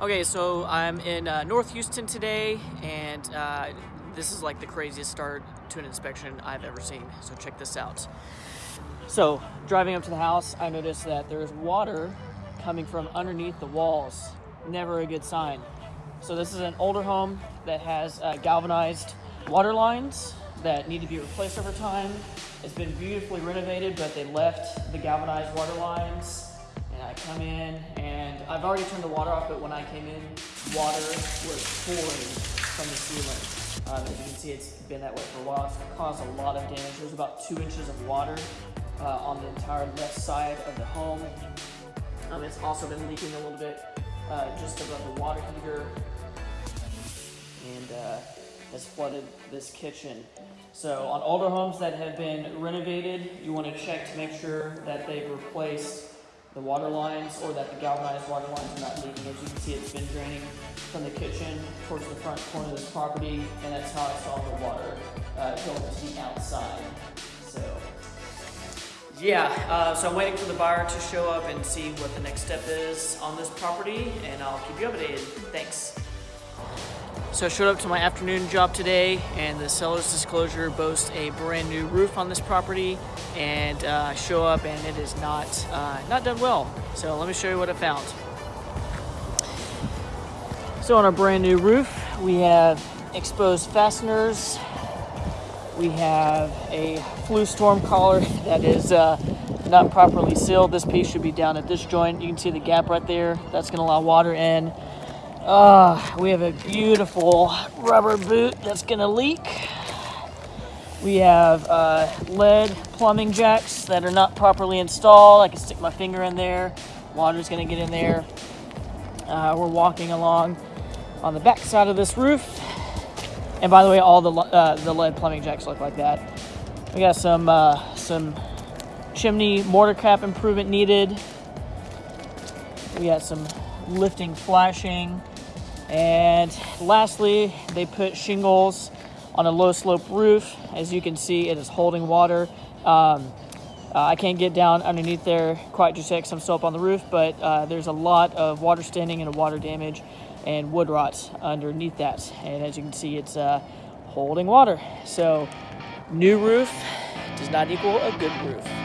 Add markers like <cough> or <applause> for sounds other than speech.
Okay, so I'm in uh, North Houston today, and uh, this is like the craziest start to an inspection I've ever seen. So check this out. So driving up to the house, I noticed that there's water coming from underneath the walls. Never a good sign. So this is an older home that has uh, galvanized water lines that need to be replaced over time. It's been beautifully renovated, but they left the galvanized water lines and I come in and I've already turned the water off, but when I came in, water was pouring from the ceiling. Um, as you can see, it's been that way for a while. It's caused a lot of damage. There's about two inches of water uh, on the entire left side of the home. Um, it's also been leaking a little bit uh, just above the water heater and uh, has flooded this kitchen. So on older homes that have been renovated, you want to check to make sure that they've replaced the water lines or that the galvanized water lines are not leaking. As you can see, it's been draining from the kitchen towards the front corner of this property, and that's how I saw the water uh, going to the outside. So, yeah, uh, so I'm waiting for the buyer to show up and see what the next step is on this property, and I'll keep you updated. Thanks. So I showed up to my afternoon job today and the seller's disclosure boasts a brand new roof on this property and uh, I show up and it is not, uh, not done well. So let me show you what I found. So on our brand new roof, we have exposed fasteners. We have a flue storm collar <laughs> that is uh, not properly sealed. This piece should be down at this joint. You can see the gap right there. That's gonna allow water in. Uh, we have a beautiful rubber boot that's gonna leak. We have uh, lead plumbing jacks that are not properly installed. I can stick my finger in there. Water's gonna get in there. Uh, we're walking along on the back side of this roof. And by the way, all the, uh, the lead plumbing jacks look like that. We got some, uh, some chimney mortar cap improvement needed. We got some lifting flashing. And lastly, they put shingles on a low slope roof. As you can see, it is holding water. Um, uh, I can't get down underneath there quite just yet because I'm still up on the roof, but uh, there's a lot of water standing and water damage and wood rot underneath that. And as you can see, it's uh, holding water. So new roof does not equal a good roof.